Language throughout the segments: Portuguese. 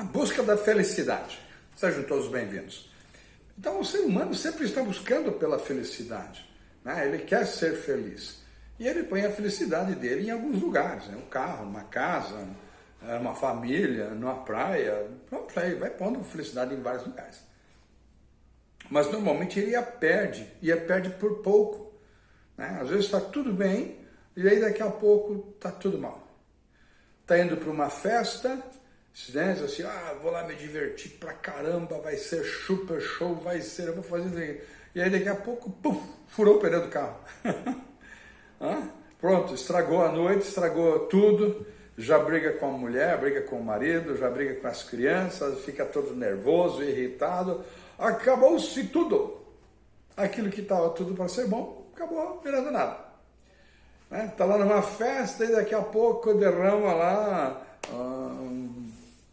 a busca da felicidade. Sejam todos bem-vindos. Então, o ser humano sempre está buscando pela felicidade. Né? Ele quer ser feliz. E ele põe a felicidade dele em alguns lugares. Né? Um carro, uma casa, uma família, numa praia. Aí vai pondo felicidade em vários lugares. Mas normalmente ele a perde, e a perde por pouco. Né? Às vezes está tudo bem, e aí daqui a pouco está tudo mal. Está indo para uma festa, né? assim, ah, vou lá me divertir pra caramba, vai ser super show, vai ser, eu vou fazer isso aqui. E aí daqui a pouco, puf, furou o pneu do carro. Pronto, estragou a noite, estragou tudo, já briga com a mulher, briga com o marido, já briga com as crianças, fica todo nervoso, irritado, acabou-se tudo. Aquilo que estava tudo para ser bom, acabou virando nada. Né? Tá lá numa festa e daqui a pouco derrama lá hum,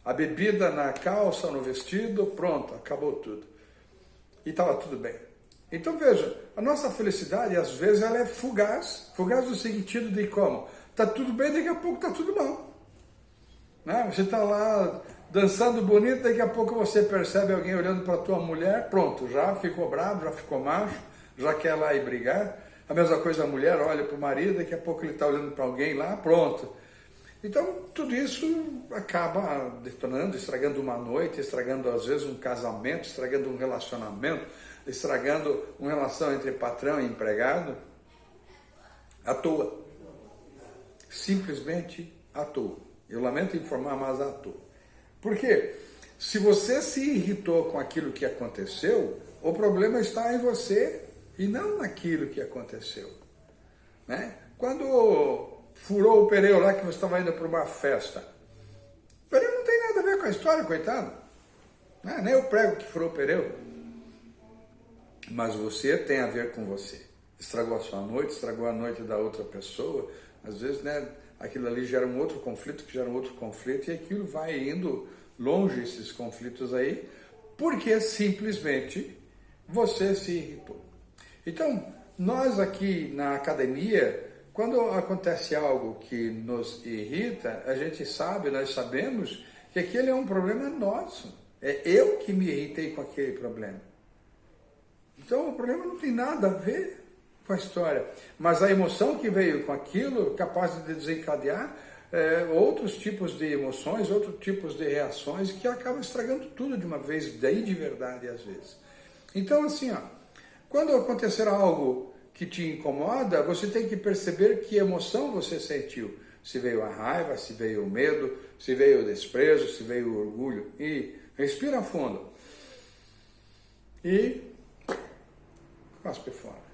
a bebida na calça, no vestido, pronto, acabou tudo. E estava tudo bem. Então veja, a nossa felicidade às vezes ela é fugaz, fugaz no sentido de como? Está tudo bem, daqui a pouco está tudo mal. Né? Você está lá dançando bonito, daqui a pouco você percebe alguém olhando para tua mulher, pronto, já ficou bravo, já ficou macho, já quer lá ir brigar. A mesma coisa a mulher olha para o marido, daqui a pouco ele está olhando para alguém lá, pronto. Então, tudo isso acaba detonando, estragando uma noite, estragando às vezes um casamento, estragando um relacionamento, estragando uma relação entre patrão e empregado, à toa. Simplesmente à toa. Eu lamento informar, mas à toa. Porque se você se irritou com aquilo que aconteceu, o problema está em você e não naquilo que aconteceu. Né? Quando furou o pneu lá que você estava indo para uma festa, o pneu não tem nada a ver com a história, coitado. Né? Nem o prego que furou o pneu. Mas você tem a ver com você. Estragou a sua noite, estragou a noite da outra pessoa. Às vezes, né, aquilo ali gera um outro conflito, que gera um outro conflito, e aquilo vai indo longe, esses conflitos aí, porque simplesmente você se irritou. Então, nós aqui na academia, quando acontece algo que nos irrita, a gente sabe, nós sabemos que aquele é um problema nosso. É eu que me irritei com aquele problema. Então o problema não tem nada a ver com a história. Mas a emoção que veio com aquilo, capaz de desencadear é, outros tipos de emoções, outros tipos de reações que acabam estragando tudo de uma vez, daí de verdade às vezes. Então assim, ó, quando acontecer algo que te incomoda, você tem que perceber que emoção você sentiu. Se veio a raiva, se veio o medo, se veio o desprezo, se veio o orgulho. E respira fundo. E cospe fora.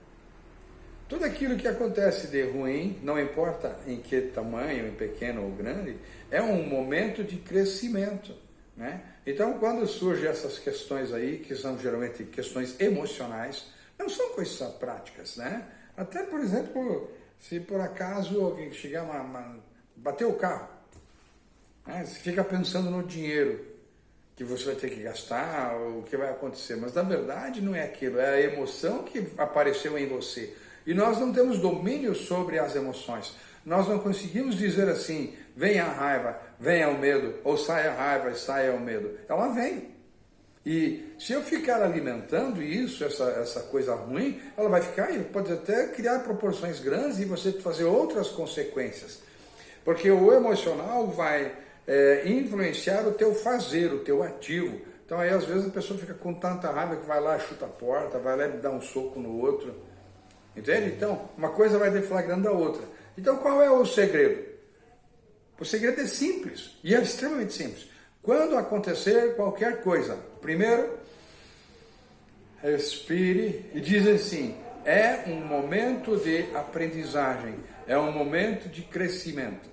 Tudo aquilo que acontece de ruim, não importa em que tamanho, em pequeno ou grande, é um momento de crescimento. Né? Então, quando surgem essas questões aí, que são geralmente questões emocionais, não são coisas práticas, né? Até, por exemplo, se por acaso alguém chegar uma, uma bater o carro, né? você fica pensando no dinheiro que você vai ter que gastar, o que vai acontecer, mas na verdade não é aquilo, é a emoção que apareceu em você. E nós não temos domínio sobre as emoções. Nós não conseguimos dizer assim, venha a raiva, venha o medo, ou saia a raiva e saia o medo. Ela vem. E se eu ficar alimentando isso, essa, essa coisa ruim, ela vai ficar e pode até criar proporções grandes e você fazer outras consequências. Porque o emocional vai é, influenciar o teu fazer, o teu ativo. Então aí às vezes a pessoa fica com tanta raiva que vai lá, chuta a porta, vai lá e dá um soco no outro. Entende? Então, uma coisa vai deflagrando a outra. Então qual é o segredo? O segredo é simples, e é extremamente simples. Quando acontecer qualquer coisa, primeiro, respire e diz assim, é um momento de aprendizagem, é um momento de crescimento.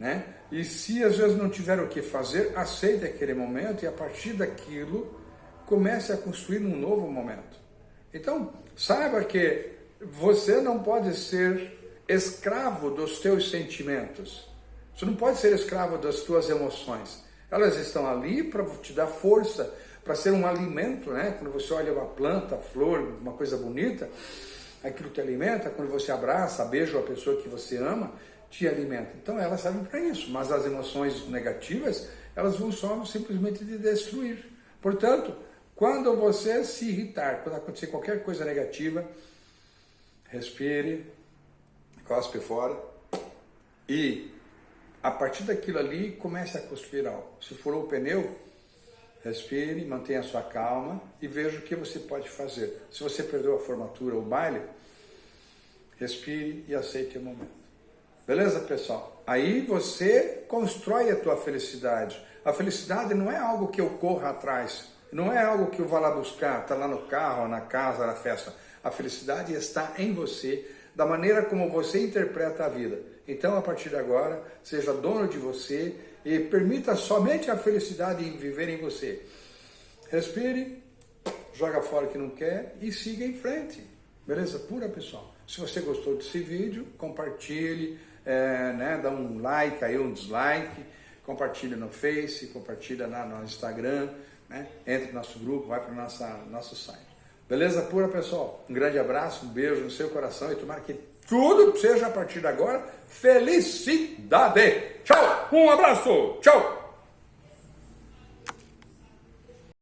Né? E se às vezes não tiver o que fazer, aceite aquele momento e a partir daquilo comece a construir um novo momento. Então, saiba que você não pode ser escravo dos teus sentimentos. Você não pode ser escravo das tuas emoções. Elas estão ali para te dar força, para ser um alimento, né? Quando você olha uma planta, flor, uma coisa bonita, aquilo te alimenta. Quando você abraça, beija a pessoa que você ama, te alimenta. Então elas servem para isso, mas as emoções negativas, elas vão só simplesmente te destruir. Portanto, quando você se irritar, quando acontecer qualquer coisa negativa, respire, cospe fora e a partir daquilo ali comece a cuspir. Se furou o pneu, respire, mantenha a sua calma e veja o que você pode fazer. Se você perdeu a formatura ou o baile, respire e aceite o momento. Beleza, pessoal? Aí você constrói a tua felicidade. A felicidade não é algo que eu corra atrás, não é algo que eu vá lá buscar, está lá no carro, na casa, na festa. A felicidade está em você, da maneira como você interpreta a vida. Então, a partir de agora, seja dono de você e permita somente a felicidade viver em você. Respire, joga fora o que não quer e siga em frente. Beleza pura, pessoal? Se você gostou desse vídeo, compartilhe, é, né, dá um like aí, um dislike, compartilha no Face, compartilha no Instagram, né, entre no nosso grupo, vai para o nosso site. Beleza pura, pessoal? Um grande abraço, um beijo no seu coração e tomara que tudo seja a partir de agora felicidade. Tchau, um abraço, tchau.